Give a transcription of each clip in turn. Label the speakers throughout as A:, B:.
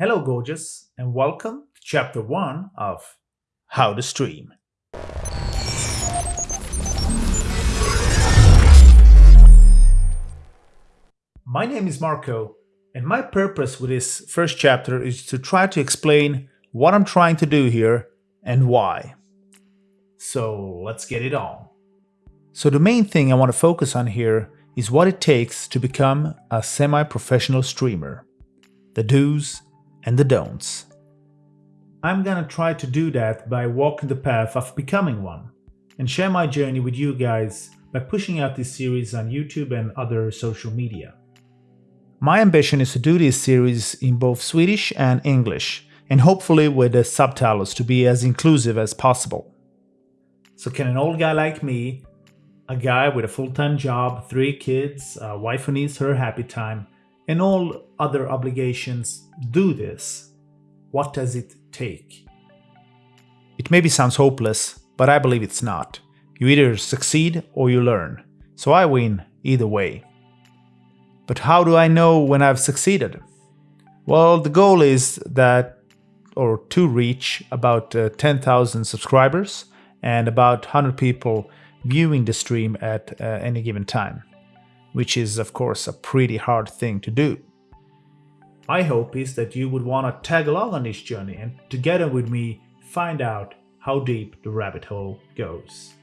A: Hello, gorgeous, and welcome to chapter 1 of How to Stream. My name is Marco, and my purpose with this first chapter is to try to explain what I'm trying to do here and why. So let's get it on. So the main thing I want to focus on here is what it takes to become a semi-professional streamer. The do's and the don'ts. I'm gonna try to do that by walking the path of becoming one and share my journey with you guys by pushing out this series on YouTube and other social media. My ambition is to do this series in both Swedish and English, and hopefully with the subtitles to be as inclusive as possible. So can an old guy like me, a guy with a full-time job, three kids, a wife who needs her happy time, and all other obligations do this, what does it take? It maybe sounds hopeless, but I believe it's not. You either succeed or you learn, so I win either way. But how do I know when I've succeeded? Well, the goal is that, or to reach about uh, 10,000 subscribers and about 100 people viewing the stream at uh, any given time which is of course a pretty hard thing to do. My hope is that you would want to tag along on this journey and together with me find out how deep the rabbit hole goes.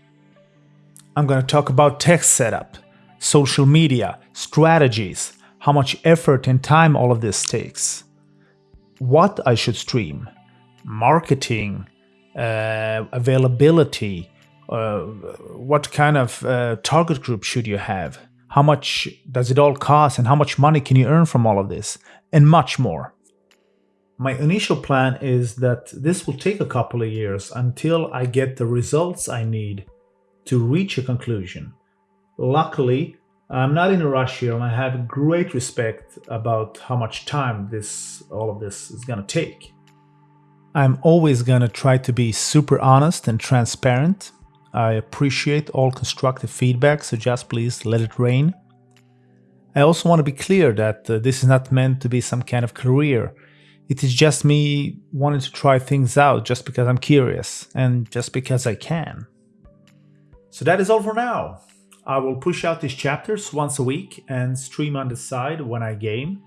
A: I'm going to talk about tech setup, social media, strategies, how much effort and time all of this takes, what I should stream, marketing, uh, availability, uh, what kind of uh, target group should you have, how much does it all cost and how much money can you earn from all of this, and much more. My initial plan is that this will take a couple of years until I get the results I need to reach a conclusion. Luckily, I'm not in a rush here and I have great respect about how much time this all of this is gonna take. I'm always gonna try to be super honest and transparent I appreciate all constructive feedback, so just please let it rain. I also want to be clear that uh, this is not meant to be some kind of career. It is just me wanting to try things out just because I'm curious and just because I can. So that is all for now. I will push out these chapters once a week and stream on the side when I game.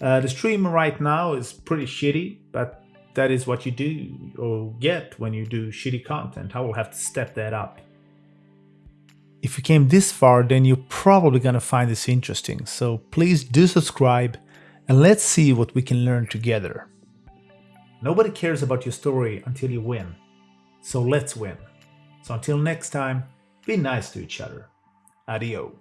A: Uh, the stream right now is pretty shitty, but that is what you do or get when you do shitty content. I will have to step that up. If you came this far, then you're probably gonna find this interesting, so please do subscribe and let's see what we can learn together. Nobody cares about your story until you win, so let's win. So until next time, be nice to each other. Adio.